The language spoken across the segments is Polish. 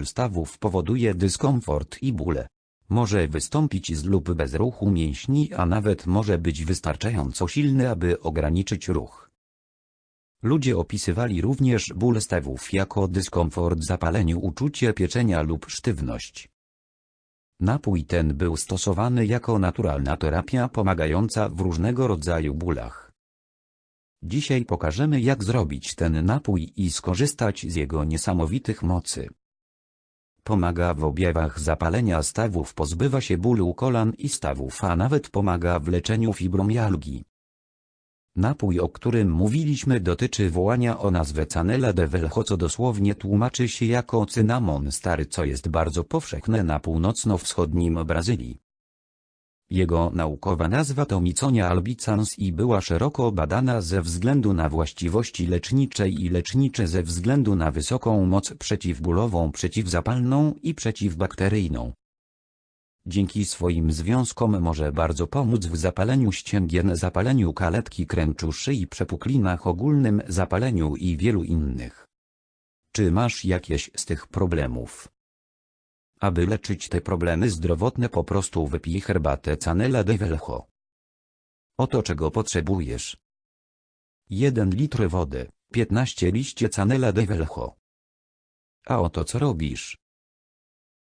ból stawów powoduje dyskomfort i bóle. Może wystąpić z lub bez ruchu mięśni, a nawet może być wystarczająco silny, aby ograniczyć ruch. Ludzie opisywali również ból stawów jako dyskomfort, zapalenie, uczucie pieczenia lub sztywność. Napój ten był stosowany jako naturalna terapia pomagająca w różnego rodzaju bólach. Dzisiaj pokażemy jak zrobić ten napój i skorzystać z jego niesamowitych mocy. Pomaga w objawach zapalenia stawów, pozbywa się bólu kolan i stawów, a nawet pomaga w leczeniu fibromialgii. Napój, o którym mówiliśmy dotyczy wołania o nazwę Canela de Velho, co dosłownie tłumaczy się jako cynamon stary, co jest bardzo powszechne na północno-wschodnim Brazylii. Jego naukowa nazwa to Miconia albicans i była szeroko badana ze względu na właściwości lecznicze i lecznicze ze względu na wysoką moc przeciwbólową, przeciwzapalną i przeciwbakteryjną. Dzięki swoim związkom może bardzo pomóc w zapaleniu ścięgien, zapaleniu kaletki kręczu szyi, przepuklinach, ogólnym zapaleniu i wielu innych. Czy masz jakieś z tych problemów? Aby leczyć te problemy zdrowotne po prostu wypij herbatę Canela de Velho. Oto czego potrzebujesz. 1 litr wody, 15 liście Canela de Velho. A oto co robisz.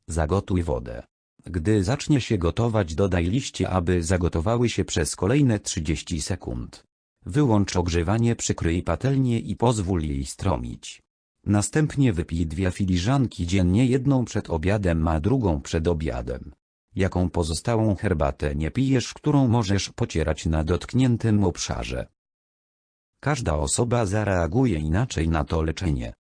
Zagotuj wodę. Gdy zacznie się gotować dodaj liście aby zagotowały się przez kolejne 30 sekund. Wyłącz ogrzewanie przykryj patelnię i pozwól jej stromić. Następnie wypij dwie filiżanki dziennie jedną przed obiadem a drugą przed obiadem. Jaką pozostałą herbatę nie pijesz którą możesz pocierać na dotkniętym obszarze. Każda osoba zareaguje inaczej na to leczenie.